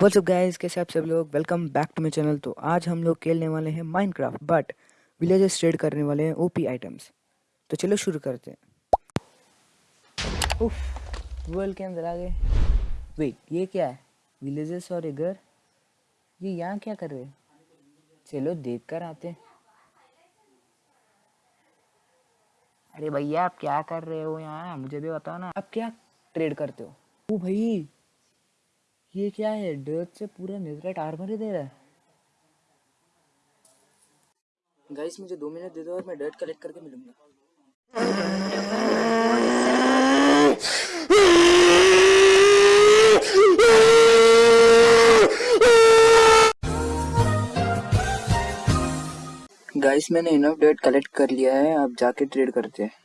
What's up guys कैसे आप सब लोग? Welcome back to my channel तो आज हम लोग खेलने वाले हैं माइनक्राफ्ट बट विलेजेस ट्रेड करने वाले हैं ओपी आइटम्स तो चलो शुरू करते हैं। उफ वर्ल्ड के अंदर आ गए। वेट ये क्या है? विलेजेस और ये घर ये यहाँ क्या कर रहे चलो देख कर आते अरे भैया, आप क्या कर रहे हो यहाँ? मुझे भी बताओ ना। आप क्या ट्रेड करते हो? ओ भाई ये क्या है? डर्ट से पूरा नेजरेट आर्मर ही दे रहा है। गाइस मुझे दो मिनट दे दो और मैं डर्ट कलेक्ट करके मिलूँगा। गाइस मैंने इनफ डेट कलेक्ट कर लिया है अब जाके ट्रेड करते हैं।